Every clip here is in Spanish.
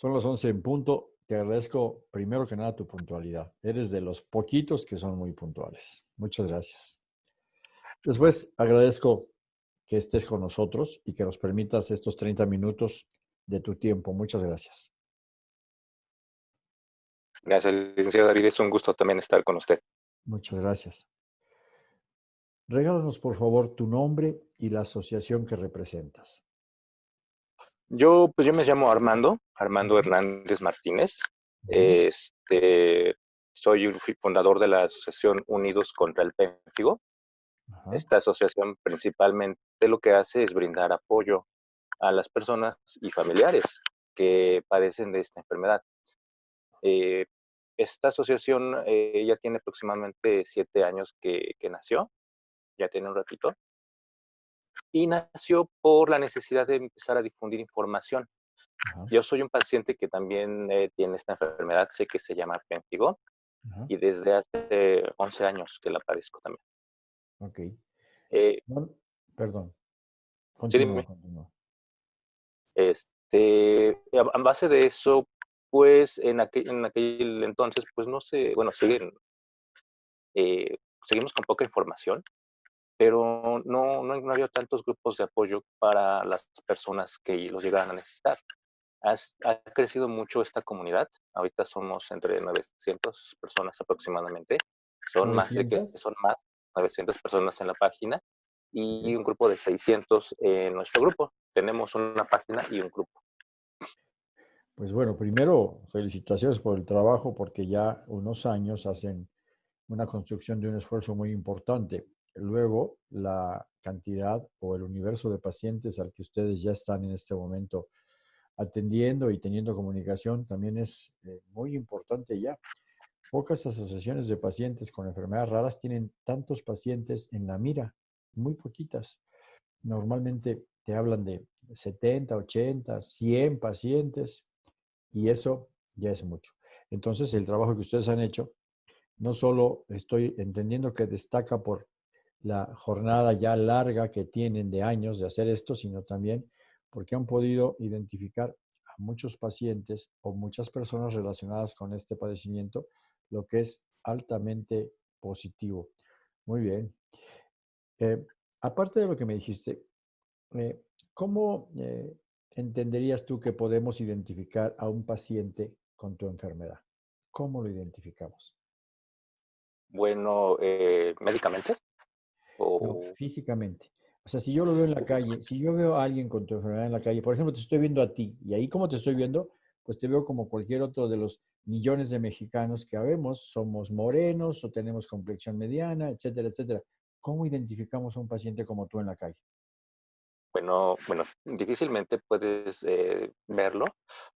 Son las 11 en punto. Te agradezco primero que nada tu puntualidad. Eres de los poquitos que son muy puntuales. Muchas gracias. Después agradezco que estés con nosotros y que nos permitas estos 30 minutos de tu tiempo. Muchas gracias. Gracias, licenciado David. Es un gusto también estar con usted. Muchas gracias. Regálanos, por favor, tu nombre y la asociación que representas. Yo, pues yo me llamo Armando, Armando Hernández Martínez. Este, soy un fundador de la asociación Unidos contra el Pénfigo. Esta asociación principalmente lo que hace es brindar apoyo a las personas y familiares que padecen de esta enfermedad. Eh, esta asociación eh, ya tiene aproximadamente siete años que, nació, ya tiene un ratito, y nació por la necesidad de empezar a difundir información. Yo soy un paciente que también eh, tiene esta enfermedad, sé que se llama Pempigo, y desde hace 11 años que la padezco también. Ok. perdón. Continúa, Este, a base de eso, pues en aquel, en aquel entonces, pues no sé, bueno, siguen, eh, seguimos con poca información, pero no, no, no, había tantos grupos de apoyo para las personas que los llegaran a necesitar. ha crecido mucho esta comunidad, ahorita somos entre 900 personas aproximadamente, son más de son más 900 personas en la página y un grupo de 600 en nuestro grupo. Tenemos una página y un grupo. Pues bueno, primero, felicitaciones por el trabajo porque ya unos años hacen una construcción de un esfuerzo muy importante. Luego, la cantidad o el universo de pacientes al que ustedes ya están en este momento atendiendo y teniendo comunicación también es eh, muy importante ya. Pocas asociaciones de pacientes con enfermedades raras tienen tantos pacientes en la mira, muy poquitas. Normalmente te hablan de 70, 80, 100 pacientes y eso ya es mucho. Entonces, el trabajo que ustedes han hecho, no solo estoy entendiendo que destaca por la jornada ya larga que tienen de años de hacer esto, sino también porque han podido identificar a muchos pacientes o muchas personas relacionadas con este padecimiento, lo que es altamente positivo. Muy bien. Eh, aparte de lo que me dijiste, eh, ¿cómo eh, entenderías tú que podemos identificar a un paciente con tu enfermedad? ¿Cómo lo identificamos? Bueno, médicamente. O... físicamente. O sea, si yo lo veo en la calle, si yo veo a alguien con tu enfermedad en la calle, por ejemplo, te estoy viendo a ti, y ahí como te estoy viendo, pues te veo como cualquier otro de los millones de mexicanos que habemos, somos morenos o tenemos complexión mediana, etcétera, etcétera. ¿Cómo identificamos a un paciente como tú en la calle? Bueno, bueno, difícilmente puedes eh, verlo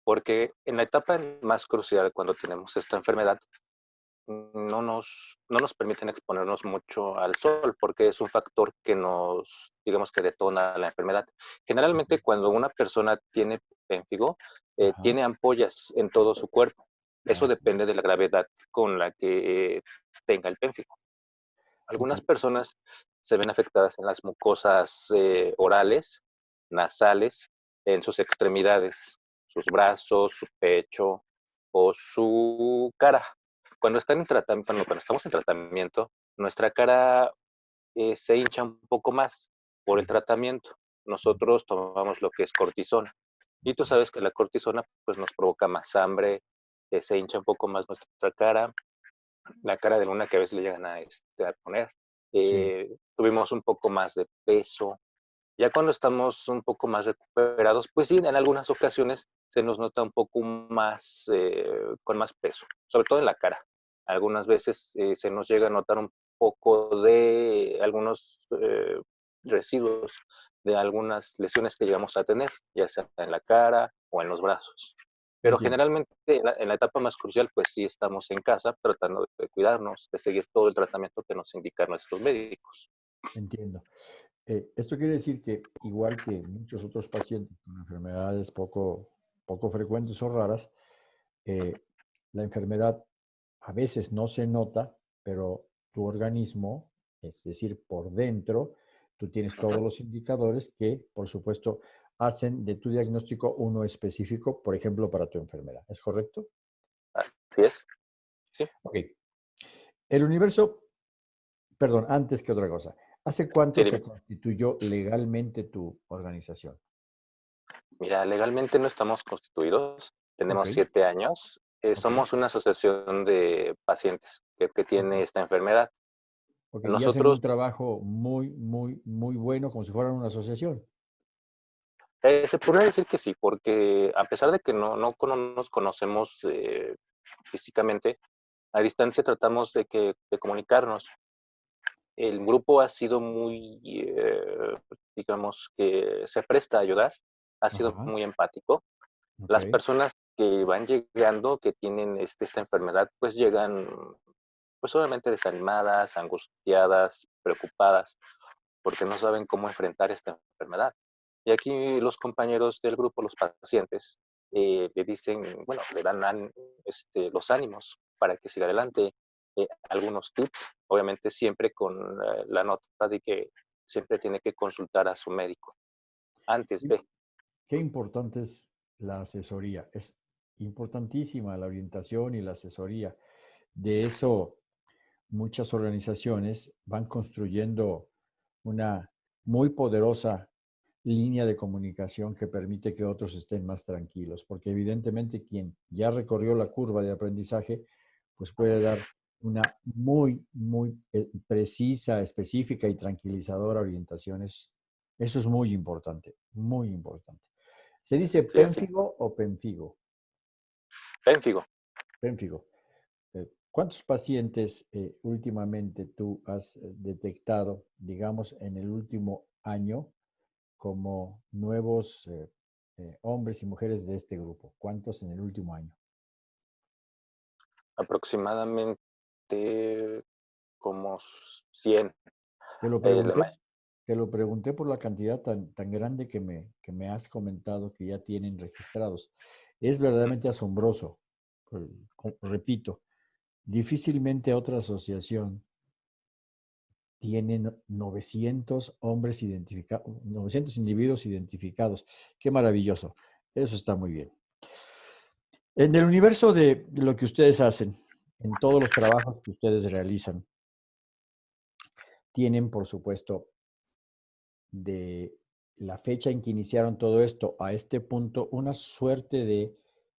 porque en la etapa más crucial cuando tenemos esta enfermedad no nos, no nos permiten exponernos mucho al sol porque es un factor que nos, digamos que detona la enfermedad. Generalmente cuando una persona tiene pénfigo, eh, tiene ampollas en todo su cuerpo. Eso depende de la gravedad con la que tenga el pénfigo. Algunas personas se ven afectadas en las mucosas eh, orales, nasales, en sus extremidades, sus brazos, su pecho o su cara. Cuando, están en tratamiento, cuando estamos en tratamiento, nuestra cara eh, se hincha un poco más por el tratamiento. Nosotros tomamos lo que es cortisona. Y tú sabes que la cortisona pues, nos provoca más hambre, eh, se hincha un poco más nuestra cara, la cara de luna que a veces le llegan a, este, a poner. Eh, tuvimos un poco más de peso. Ya cuando estamos un poco más recuperados, pues sí, en algunas ocasiones se nos nota un poco más, eh, con más peso, sobre todo en la cara. Algunas veces eh, se nos llega a notar un poco de algunos residuos de algunas lesiones que llegamos a tener, ya sea en la cara o en los brazos. Pero generalmente en la, etapa más crucial, pues sí estamos en casa tratando de cuidarnos, de seguir todo el tratamiento que nos indican nuestros médicos. Entiendo. Eh, esto quiere decir que igual que muchos otros pacientes con enfermedades poco, poco frecuentes o raras, eh, la enfermedad a veces no se nota, pero tu organismo, es decir, por dentro, tú tienes todos los indicadores que, por supuesto, hacen de tu diagnóstico uno específico, por ejemplo, para tu enfermedad. ¿Es correcto? Así es. Sí. Ok. El universo, perdón, antes que otra cosa, ¿hace cuánto se constituyó legalmente tu organización? Mira, legalmente no estamos constituidos, tenemos siete años. Eh, somos una asociación de pacientes que, tiene esta enfermedad. Nosotros un trabajo muy, muy, muy bueno, como si fueran una asociación. Eh, se podría decir que sí, porque a pesar de que no, no, nos conocemos eh, físicamente, a distancia tratamos de, que, de comunicarnos. El grupo ha sido muy, digamos, que se presta a ayudar ha sido muy empático. Las personas que van llegando, que tienen este, esta enfermedad, pues llegan pues solamente desanimadas, angustiadas, preocupadas, porque no saben cómo enfrentar esta enfermedad. Y aquí los compañeros del grupo, los pacientes, eh, le dicen, bueno, le dan este, los ánimos para que siga adelante, eh, algunos tips, obviamente siempre con eh, la nota de que siempre tiene que consultar a su médico antes de. Qué importante es la asesoría. Es importantísima la orientación y la asesoría. De eso, muchas organizaciones van construyendo una muy poderosa línea de comunicación que permite que otros estén más tranquilos, porque evidentemente quien ya recorrió la curva de aprendizaje, pues puede dar una muy, muy eh, precisa, específica y tranquilizadora orientación. Eso es muy importante, muy importante. ¿Se dice pénfigo o penfigo? Pénfigo. Pénfigo. Eh, ¿Cuántos pacientes eh, últimamente tú has eh, detectado, digamos, en el último año como nuevos hombres y mujeres de este grupo? ¿Cuántos en el último año? Aproximadamente como 100. Te lo pregunté, te lo pregunté por la cantidad tan, tan grande que me, que me has comentado que ya tienen registrados. Es verdaderamente asombroso. Repito, difícilmente otra asociación tiene 900 hombres identificados, 900 individuos identificados. Qué maravilloso. Eso está muy bien. En el universo de lo que ustedes hacen, en todos los trabajos que ustedes realizan, tienen, por supuesto, de la fecha en que iniciaron todo esto a este punto, una suerte de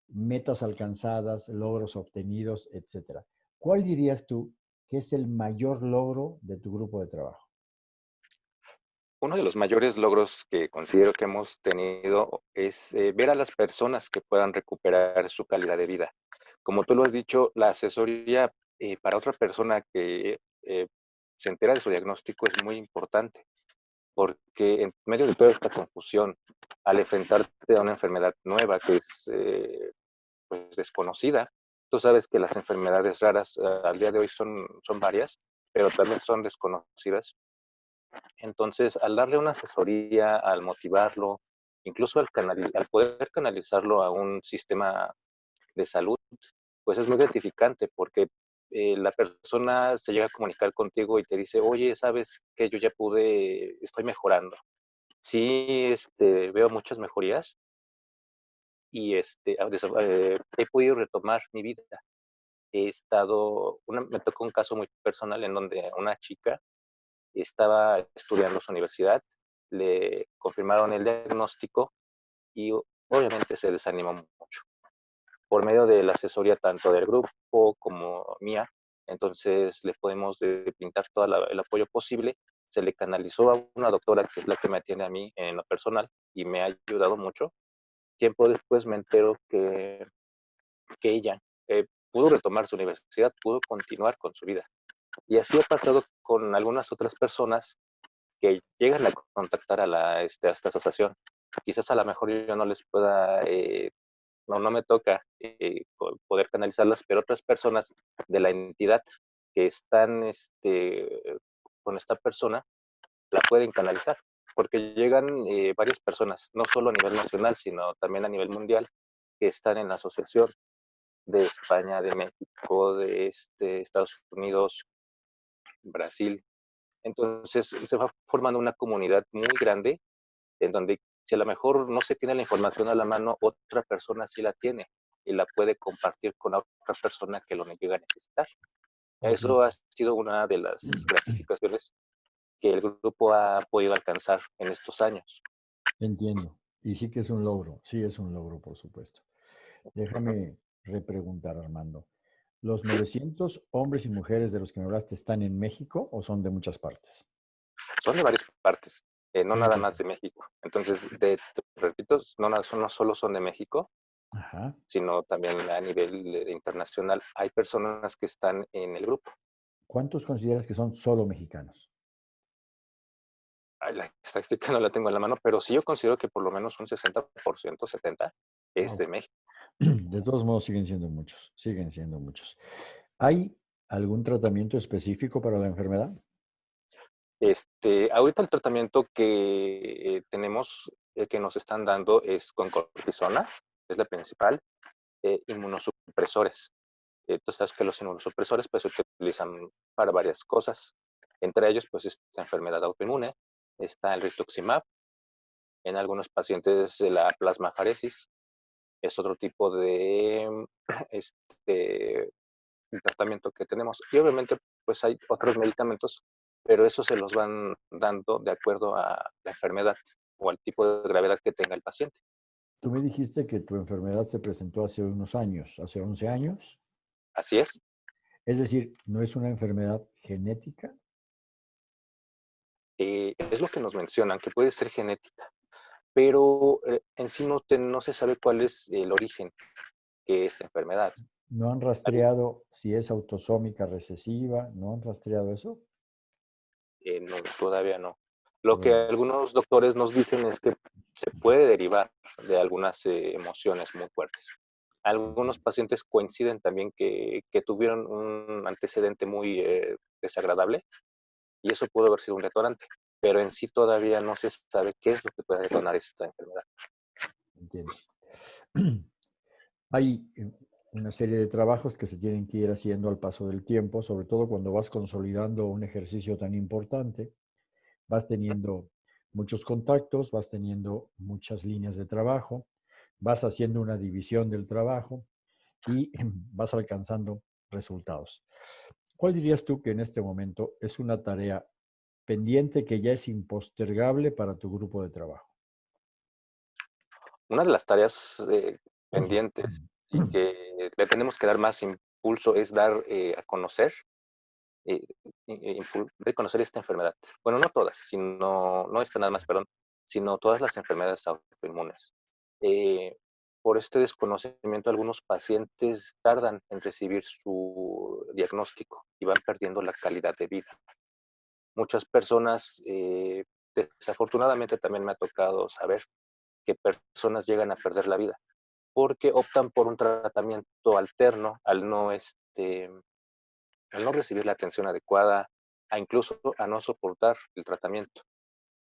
metas alcanzadas, logros obtenidos, etcétera. ¿Cuál dirías tú que es el mayor logro de tu grupo de trabajo? Uno de los mayores logros que considero que hemos tenido es eh, ver a las personas que puedan recuperar su calidad de vida. Como tú lo has dicho, la asesoría eh, para otra persona que eh, se entera de su diagnóstico es muy importante porque en medio de toda esta confusión, al enfrentarte a una enfermedad nueva que es eh, pues desconocida, tú sabes que las enfermedades raras eh, al día de hoy son, son varias, pero también son desconocidas. Entonces, al darle una asesoría, al motivarlo, incluso al, al poder canalizarlo a un sistema de salud, pues es muy gratificante porque eh, la persona se llega a comunicar contigo y te dice, oye, sabes que yo ya pude, estoy mejorando. Sí, este, veo muchas mejorías y este, ah, eh, he podido retomar mi vida. He estado, me tocó un caso muy personal en donde una chica estaba estudiando su universidad, le confirmaron el diagnóstico y obviamente se desanimó por medio de la asesoría tanto del grupo como mía. Entonces le podemos pintar todo el apoyo posible. Se le canalizó a una doctora que es la que me atiende a mí en lo personal y me ha ayudado mucho. Tiempo después me entero que, que ella eh, pudo retomar su universidad, pudo continuar con su vida. Y así ha pasado con algunas otras personas que llegan a contactar a, la, este, a esta asociación. Quizás a lo mejor yo no les pueda eh, no, no me toca eh, poder canalizarlas, pero otras personas de la entidad que están este, con esta persona la pueden canalizar, porque llegan eh, varias personas, no solo a nivel nacional, sino también a nivel mundial, que están en la asociación de España, de México, de este, Estados Unidos, Brasil. Entonces se va formando una comunidad muy grande en donde Si a lo mejor no se tiene la información a la mano, otra persona sí la tiene y la puede compartir con otra persona que lo llega a necesitar. Eso ha sido una de las gratificaciones que el grupo ha podido alcanzar en estos años. Entiendo. Y sí que es un logro, sí es un logro, por supuesto. Déjame repreguntar, Armando. ¿Los 900 hombres y mujeres de los que me hablaste están en México o son de muchas partes? Son de varias partes, eh, no nada más de México. Entonces, de, repito, no, no solo son de México, sino también a nivel eh, internacional. Hay personas que están en el grupo. ¿Cuántos consideras que son solo mexicanos? la estadística no la tengo en la mano, pero sí yo considero que por lo menos un 60%, 70% es de México. De todos modos siguen siendo muchos, siguen siendo muchos. ¿Hay algún tratamiento específico para la enfermedad? Este, ahorita el tratamiento que eh, tenemos, eh, que nos están dando es con cortisona, es la principal, eh, inmunosupresores. Entonces, sabes que los inmunosupresores pues, se utilizan para varias cosas. Entre ellos, pues, esta enfermedad autoinmune, está el rituximab, en algunos pacientes de la plasmafaresis, es otro tipo de este, tratamiento que tenemos. Y obviamente, pues hay otros medicamentos, pero eso se los van dando de acuerdo a la enfermedad o al tipo de gravedad que tenga el paciente. Tú me dijiste que tu enfermedad se presentó hace unos años, hace 11 años. Así es. Es decir, ¿no es una enfermedad genética? Eh, es lo que nos mencionan, que puede ser genética, pero eh, en sí no, no se sabe cuál es el origen de esta enfermedad. ¿No han rastreado si es autosómica recesiva? ¿No han rastreado eso? Eh, no, todavía no. Lo que algunos doctores nos dicen es que se puede derivar de algunas eh, emociones muy fuertes. Algunos pacientes coinciden también que, tuvieron un antecedente muy eh, desagradable y eso pudo haber sido un detonante, pero en sí todavía no se sabe qué es lo que puede detonar esta enfermedad. Entiendo. Hay una serie de trabajos que se tienen que ir haciendo al paso del tiempo, sobre todo cuando vas consolidando un ejercicio tan importante vas teniendo muchos contactos, vas teniendo muchas líneas de trabajo, vas haciendo una división del trabajo y vas alcanzando resultados. ¿Cuál dirías tú que en este momento es una tarea pendiente que ya es impostergable para tu grupo de trabajo? Una de las tareas eh, pendientes y que le tenemos que dar más impulso es dar eh, a conocer eh, reconocer esta enfermedad. Bueno, no todas, sino, no esta nada más, perdón, sino todas las enfermedades autoinmunes. Eh, por este desconocimiento, algunos pacientes tardan en recibir su diagnóstico y van perdiendo la calidad de vida. Muchas personas, eh, desafortunadamente también me ha tocado saber que personas llegan a perder la vida porque optan por un tratamiento alterno al no este, al no recibir la atención adecuada, a incluso a no soportar el tratamiento,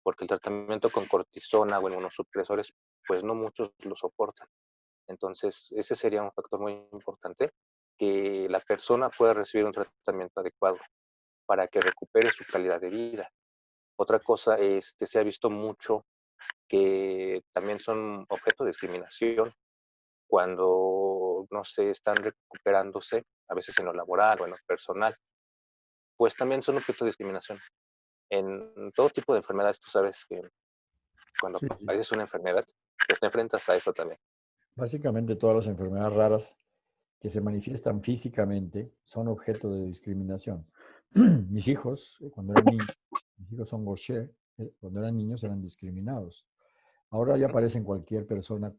porque el tratamiento con cortisona o en supresores, pues no muchos lo soportan. Entonces, ese sería un factor muy importante, que la persona pueda recibir un tratamiento adecuado para que recupere su calidad de vida. Otra cosa, este, se ha visto mucho que también son objeto de discriminación cuando no se están recuperándose, a veces en lo laboral o en lo personal, pues también son objeto de discriminación. En todo tipo de enfermedades, tú sabes que cuando sí, una enfermedad, pues te enfrentas a eso también. Básicamente todas las enfermedades raras que se manifiestan físicamente son objeto de discriminación. mis hijos, eh, cuando eran niños, mis hijos son Gaucher, eh, cuando eran niños eran discriminados. Ahora ya aparecen cualquier persona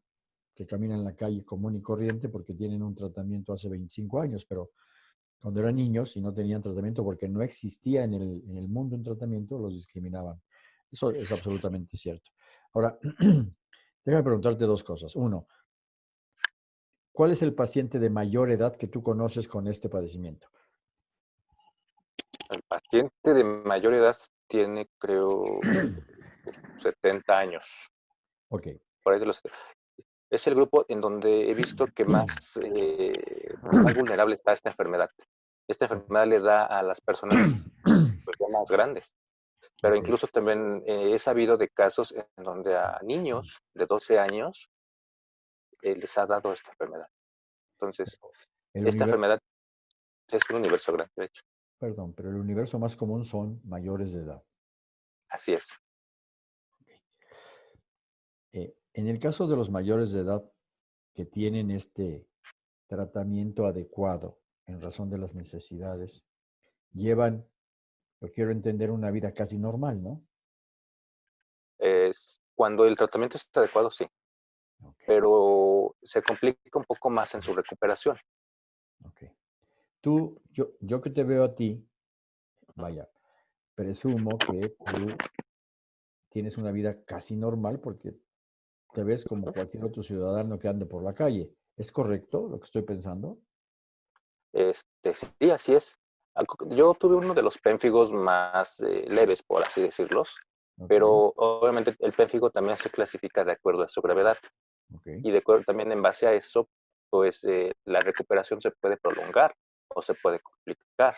que caminan en la calle común y corriente porque tienen un tratamiento hace 25 años, pero cuando eran niños y no tenían tratamiento porque no existía en el, en el mundo un tratamiento, los discriminaban. Eso es absolutamente cierto. Ahora, déjame preguntarte dos cosas. Uno, ¿cuál es el paciente de mayor edad que tú conoces con este padecimiento? El paciente de mayor edad tiene, creo, 70 años. Ok. Por ahí de los, es el grupo en donde he visto que más, eh, más vulnerable está esta enfermedad. Esta enfermedad le da a las personas pues, más grandes. Pero incluso también he sabido de casos en donde a niños de 12 años les ha dado esta enfermedad. Entonces, esta enfermedad es un universo grande, de hecho. Perdón, pero el universo más común son mayores de edad. Así es. Eh, en el caso de los mayores de edad que tienen este tratamiento adecuado en razón de las necesidades, llevan, yo quiero entender, una vida casi normal, ¿no? Es, cuando el tratamiento es adecuado, sí. Pero se complica un poco más en su recuperación. Ok. Tú, yo, yo que te veo a ti, vaya, presumo que tú tienes una vida casi normal porque te ves como cualquier otro ciudadano que ande por la calle. ¿Es correcto lo que estoy pensando? Este, sí, así es. Yo tuve uno de los pénfigos más eh, leves, por así decirlos, pero obviamente el pénfigo también se clasifica de acuerdo a su gravedad. Y de acuerdo también en base a eso, pues eh, la recuperación se puede prolongar o se puede complicar.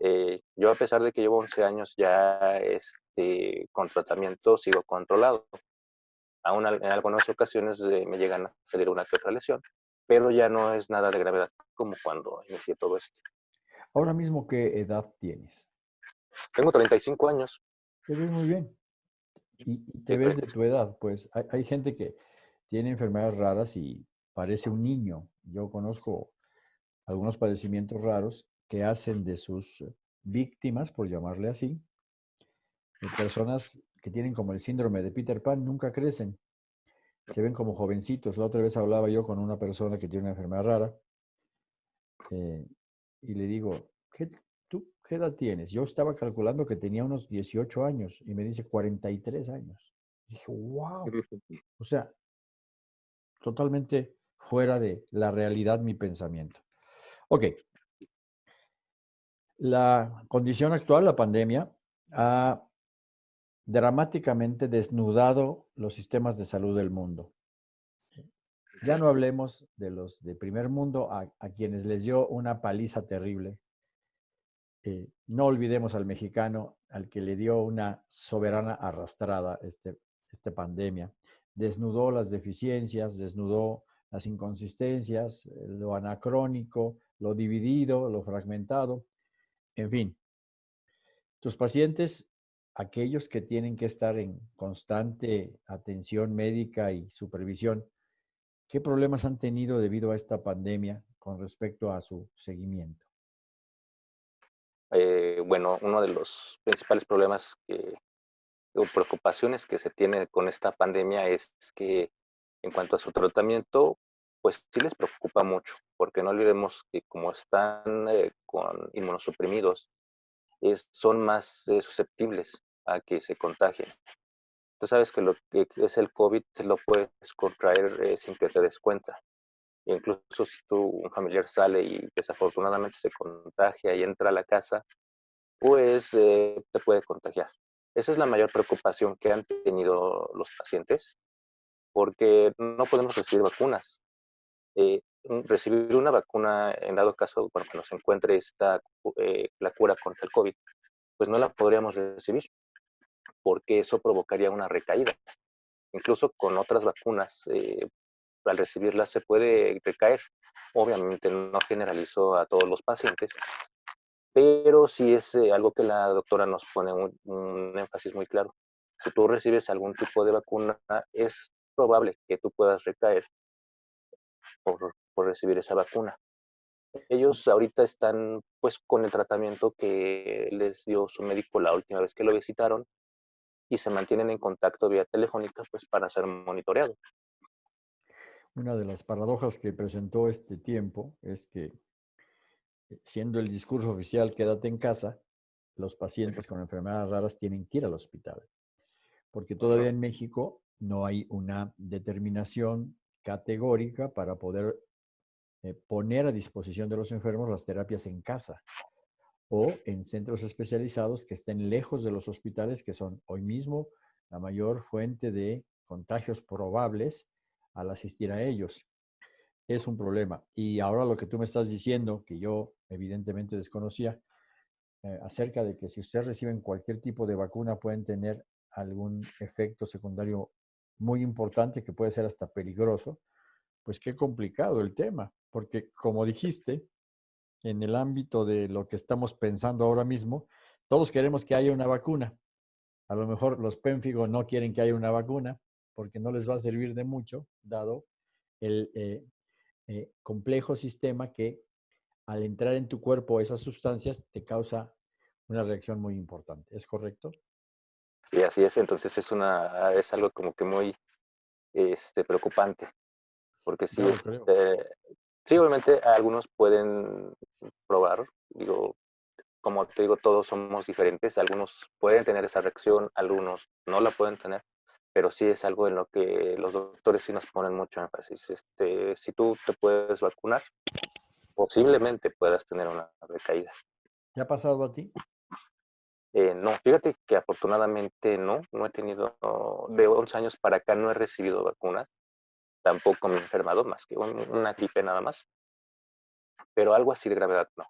Eh, yo a pesar de que llevo 11 años ya este, con tratamiento, sigo controlado. Aún en algunas ocasiones me llegan a salir una que otra lesión, pero ya no es nada de gravedad como cuando inicié todo esto. Ahora mismo, ¿qué edad tienes? Tengo 35 años. Te ves muy bien. Y, te ves de tu edad. Pues hay, gente que tiene enfermedades raras y parece un niño. Yo conozco algunos padecimientos raros que hacen de sus víctimas, por llamarle así, personas que tienen como el síndrome de Peter Pan, nunca crecen. Se ven como jovencitos. La otra vez hablaba yo con una persona que tiene una enfermedad rara eh, y le digo, ¿qué, ¿tú qué edad tienes? Yo estaba calculando que tenía unos 18 años y me dice 43 años. dije, wow. O sea, totalmente fuera de la realidad mi pensamiento. Ok. La condición actual, la pandemia, ha dramáticamente desnudado los sistemas de salud del mundo. Ya no hablemos de los de primer mundo, a, quienes les dio una paliza terrible. Eh, no olvidemos al mexicano, al que le dio una soberana arrastrada este, esta pandemia. Desnudó las deficiencias, desnudó las inconsistencias, lo anacrónico, lo dividido, lo fragmentado. En fin, tus pacientes aquellos que tienen que estar en constante atención médica y supervisión, ¿qué problemas han tenido debido a esta pandemia con respecto a su seguimiento? Eh, bueno, uno de los principales problemas o preocupaciones que se tiene con esta pandemia es que en cuanto a su tratamiento, pues sí les preocupa mucho, porque no olvidemos que como están eh, con inmunosuprimidos, son más eh, susceptibles a que se contagien. Tú sabes que lo que es el COVID lo puedes contraer eh, sin que te des cuenta. Incluso si tu, un familiar sale y desafortunadamente se contagia y entra a la casa, pues eh, te puede contagiar. Esa es la mayor preocupación que han tenido los pacientes, porque no podemos recibir vacunas. Recibir una vacuna, en dado caso, bueno, cuando se encuentre esta, la cura contra el COVID, pues no la podríamos recibir, porque eso provocaría una recaída. Incluso con otras vacunas, eh, al recibirlas se puede recaer. Obviamente no generalizó a todos los pacientes, pero sí es eh, algo que la doctora nos pone un, énfasis muy claro. Si tú recibes algún tipo de vacuna, es probable que tú puedas recaer por, por recibir esa vacuna. Ellos ahorita están pues con el tratamiento que les dio su médico la última vez que lo visitaron y se mantienen en contacto vía telefónica pues para ser monitoreados. Una de las paradojas que presentó este tiempo es que eh, siendo el discurso oficial quédate en casa, los pacientes con enfermedades raras tienen que ir al hospital, porque todavía en México no hay una determinación categórica para poder eh, poner a disposición de los enfermos las terapias en casa o en centros especializados que estén lejos de los hospitales, que son hoy mismo la mayor fuente de contagios probables al asistir a ellos. Es un problema. Y ahora lo que tú me estás diciendo, que yo evidentemente desconocía, eh, acerca de que si ustedes reciben cualquier tipo de vacuna pueden tener algún efecto secundario muy importante que puede ser hasta peligroso, pues qué complicado el tema, porque como dijiste, en el ámbito de lo que estamos pensando ahora mismo, todos queremos que haya una vacuna. A lo mejor los pénfigos no quieren que haya una vacuna porque no les va a servir de mucho, dado el eh, eh, complejo sistema que al entrar en tu cuerpo esas sustancias te causa una reacción muy importante. ¿Es correcto? Sí, así es. Entonces es una es algo como que muy este, preocupante. Porque sí, este, sí, obviamente algunos pueden probar, digo, como te digo, todos somos diferentes, algunos pueden tener esa reacción, algunos no la pueden tener, pero sí es algo en lo que los doctores sí nos ponen mucho énfasis. Este, si tú te puedes vacunar, posiblemente puedas tener una recaída. ¿Te ha pasado a ti? Eh, no, fíjate que afortunadamente no, no he tenido, de 11 años para acá no he recibido vacunas, tampoco me he enfermado más que una gripe nada más, pero algo así de gravedad no.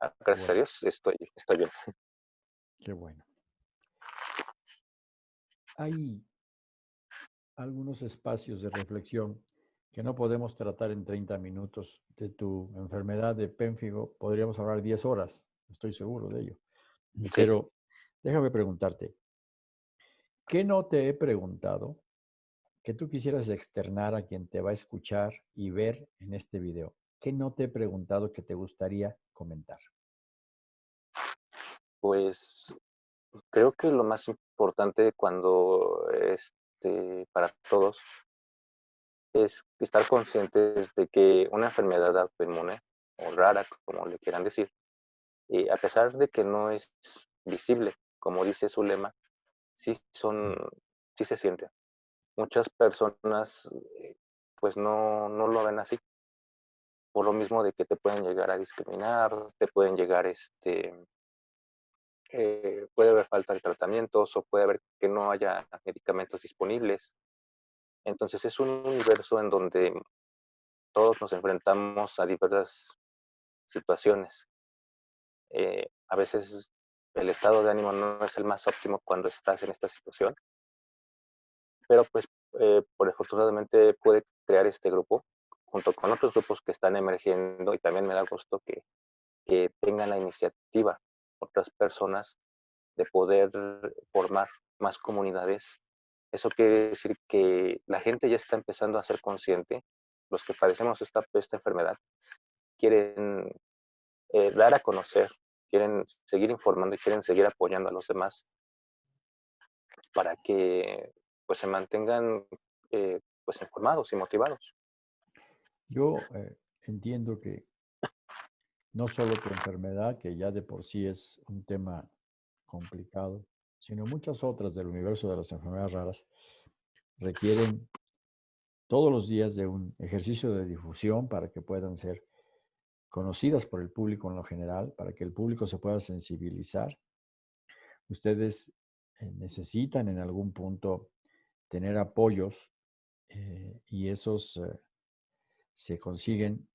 Ah, gracias a Dios estoy, estoy bien. Qué bueno. Hay algunos espacios de reflexión que no podemos tratar en 30 minutos. De tu enfermedad de pénfigo podríamos hablar 10 horas, estoy seguro de ello. Pero déjame preguntarte, ¿qué no te he preguntado que tú quisieras externar a quien te va a escuchar y ver en este video? ¿Qué no te he preguntado que te gustaría comentar? Pues creo que lo más importante cuando este, para todos es estar conscientes de que una enfermedad autoinmune o rara, como le quieran decir, y a pesar de que no es visible, como dice su lema, sí son, sí se siente. Muchas personas eh, pues no, no lo ven así. Por lo mismo de que te pueden llegar a discriminar, te pueden llegar, este, eh, puede haber falta de tratamientos o puede haber que no haya medicamentos disponibles. Entonces es un universo en donde todos nos enfrentamos a diversas situaciones eh, a veces el estado de ánimo no es el más óptimo cuando estás en esta situación, pero pues eh, por afortunadamente puede crear este grupo junto con otros grupos que están emergiendo y también me da gusto que, que tengan la iniciativa otras personas de poder formar más comunidades. Eso quiere decir que la gente ya está empezando a ser consciente, los que padecemos esta, esta enfermedad, quieren eh, dar a conocer, quieren seguir informando y quieren seguir apoyando a los demás para que pues se mantengan eh, pues informados y motivados. Yo eh, entiendo que no solo tu enfermedad, que ya de por sí es un tema complicado, sino muchas otras del universo de las enfermedades raras requieren todos los días de un ejercicio de difusión para que puedan ser conocidas por el público en lo general, para que el público se pueda sensibilizar. Ustedes eh, necesitan en algún punto tener apoyos eh, y esos eh, se consiguen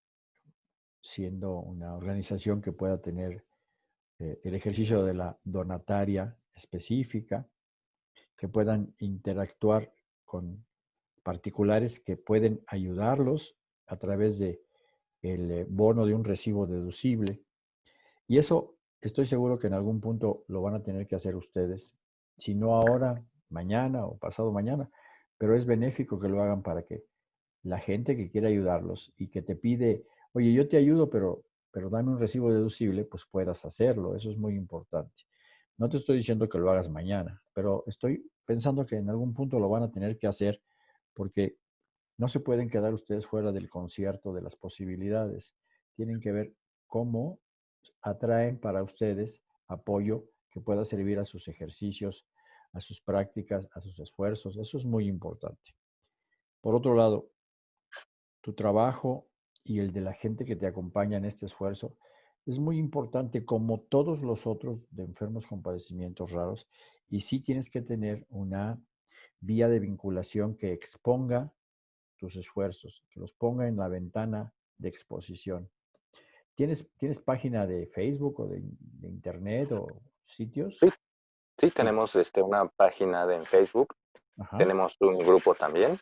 siendo una organización que pueda tener el ejercicio de la donataria específica, que puedan interactuar con particulares que pueden ayudarlos a través de el eh, bono de un recibo deducible. Y eso estoy seguro que en algún punto lo van a tener que hacer ustedes, si no ahora, mañana o pasado mañana, pero es benéfico que lo hagan para que la gente que quiere ayudarlos y que te pide, oye, yo te ayudo, pero, pero dame un recibo deducible, pues puedas hacerlo. Eso es muy importante. No te estoy diciendo que lo hagas mañana, pero estoy pensando que en algún punto lo van a tener que hacer porque no se pueden quedar ustedes fuera del concierto de las posibilidades. Tienen que ver cómo atraen para ustedes apoyo que pueda servir a sus ejercicios, a sus prácticas, a sus esfuerzos. Eso es muy importante. Por otro lado, tu trabajo y el de la gente que te acompaña en este esfuerzo es muy importante como todos los otros de enfermos con padecimientos raros y sí tienes que tener una vía de vinculación que exponga tus esfuerzos, que los ponga en la ventana de exposición. ¿Tienes, ¿Tienes página de Facebook o de, internet o sitios? Sí, sí, tenemos este, una página de Facebook, tenemos un grupo también,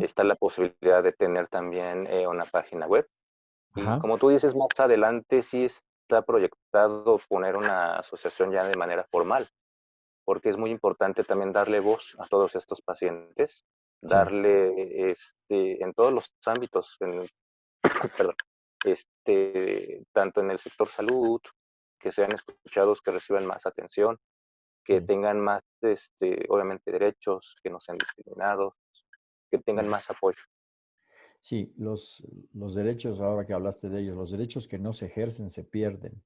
está la posibilidad de tener también eh, una página web. Y como tú dices, más adelante sí está proyectado poner una asociación ya de manera formal, porque es muy importante también darle voz a todos estos pacientes, darle este, en todos los ámbitos, en, perdón, este, tanto en el sector salud, que sean escuchados, que reciban más atención, que tengan más, este, obviamente, derechos, que no sean discriminados, que tengan más apoyo. Sí, los, los derechos, ahora que hablaste de ellos, los derechos que no se ejercen se pierden.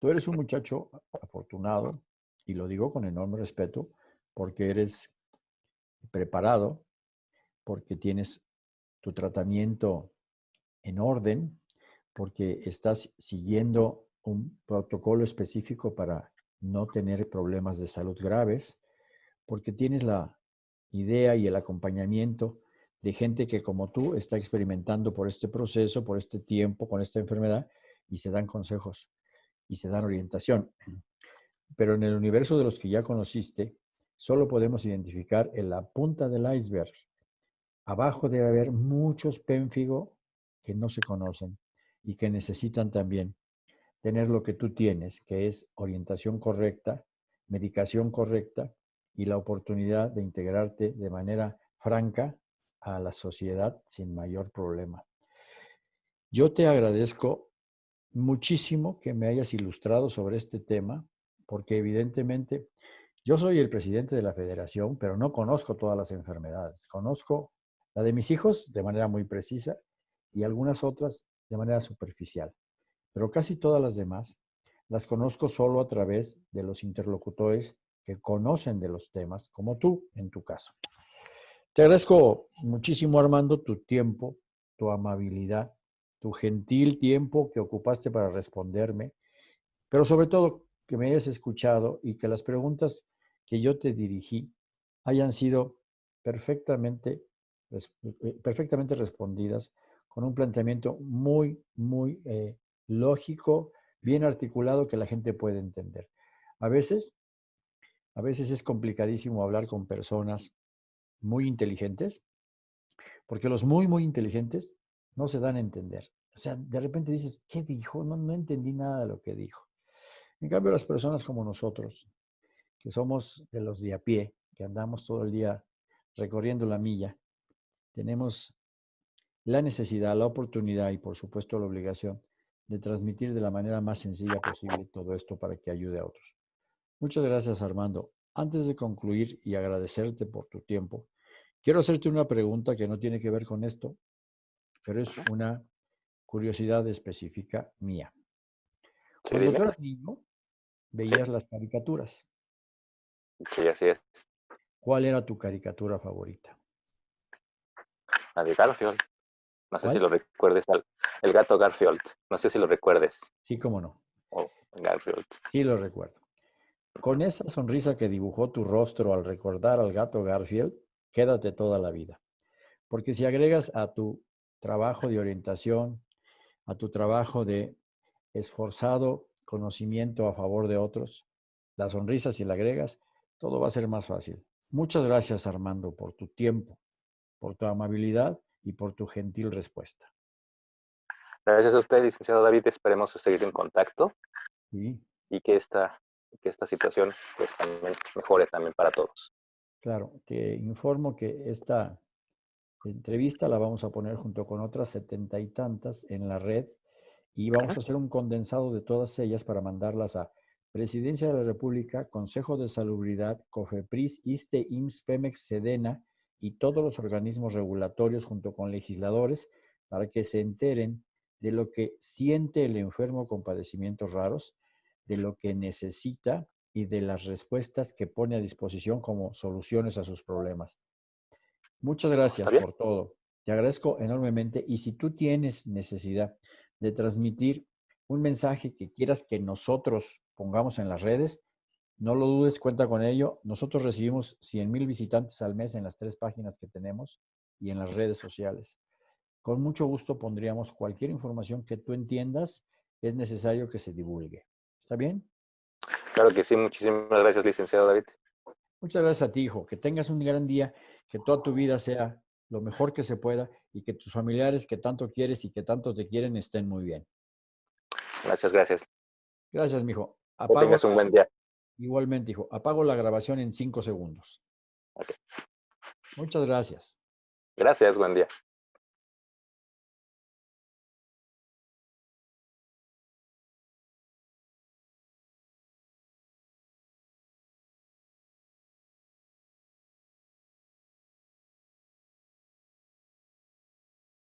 Tú eres un muchacho afortunado, y lo digo con enorme respeto, porque eres preparado, porque tienes tu tratamiento en orden, porque estás siguiendo un protocolo específico para no tener problemas de salud graves, porque tienes la idea y el acompañamiento de gente que como tú está experimentando por este proceso, por este tiempo, con esta enfermedad, y se dan consejos y se dan orientación. Pero en el universo de los que ya conociste, solo podemos identificar en la punta del iceberg. Abajo debe haber muchos pénfigo que no se conocen y que necesitan también tener lo que tú tienes, que es orientación correcta, medicación correcta y la oportunidad de integrarte de manera franca a la sociedad sin mayor problema. Yo te agradezco muchísimo que me hayas ilustrado sobre este tema, porque evidentemente yo soy el presidente de la federación, pero no conozco todas las enfermedades. Conozco la de mis hijos de manera muy precisa y algunas otras de manera superficial. Pero casi todas las demás las conozco solo a través de los interlocutores que conocen de los temas, como tú en tu caso. Te agradezco muchísimo, Armando, tu tiempo, tu amabilidad, tu gentil tiempo que ocupaste para responderme, pero sobre todo que me hayas escuchado y que las preguntas que yo te dirigí hayan sido perfectamente, perfectamente respondidas con un planteamiento muy, muy eh, lógico, bien articulado que la gente puede entender. A veces, a veces es complicadísimo hablar con personas muy inteligentes, porque los muy, muy inteligentes no se dan a entender. O sea, de repente dices, ¿qué dijo? No, no entendí nada de lo que dijo. En cambio, las personas como nosotros, que somos de los de a pie, que andamos todo el día recorriendo la milla, tenemos la necesidad, la oportunidad y por supuesto la obligación de transmitir de la manera más sencilla posible todo esto para que ayude a otros. Muchas gracias Armando. Antes de concluir y agradecerte por tu tiempo, quiero hacerte una pregunta que no tiene que ver con esto, pero es una curiosidad específica mía. Cuando tú eras niño, veías las caricaturas. Sí, así es. ¿Cuál era tu caricatura favorita? La de Garfield. No sé si lo recuerdes, el gato Garfield. No sé si lo recuerdes. Sí, cómo no. Oh, Garfield. Sí, lo recuerdo. Con esa sonrisa que dibujó tu rostro al recordar al gato Garfield, quédate toda la vida. Porque si agregas a tu trabajo de orientación, a tu trabajo de esforzado conocimiento a favor de otros, la sonrisa si la agregas, todo va a ser más fácil. Muchas gracias Armando por tu tiempo, por tu amabilidad y por tu gentil respuesta. Gracias a usted, licenciado David. Esperemos seguir en contacto y que esta, que esta situación pues, también mejore también para todos. Claro, te informo que esta entrevista la vamos a poner junto con otras setenta y tantas en la red y vamos a hacer un condensado de todas ellas para mandarlas a Presidencia de la República, Consejo de Salubridad, COFEPRIS, ISTE, IMSS, PEMEX, SEDENA, y todos los organismos regulatorios junto con legisladores para que se enteren de lo que siente el enfermo con padecimientos raros, de lo que necesita y de las respuestas que pone a disposición como soluciones a sus problemas. Muchas gracias por todo. Te agradezco enormemente y si tú tienes necesidad de transmitir un mensaje que quieras que nosotros pongamos en las redes, no lo dudes, cuenta con ello. Nosotros recibimos 100 mil visitantes al mes en las tres páginas que tenemos y en las redes sociales. Con mucho gusto pondríamos cualquier información que tú entiendas es necesario que se divulgue. ¿Está bien? Claro que sí. Muchísimas gracias, licenciado David. Muchas gracias a ti, hijo. Que tengas un gran día, que toda tu vida sea lo mejor que se pueda y que tus familiares que tanto quieres y que tanto te quieren estén muy bien. Gracias, gracias. Gracias, mijo. Que tengas un buen día. Igualmente, hijo. Apago la grabación en cinco segundos. Muchas gracias. Gracias, buen día.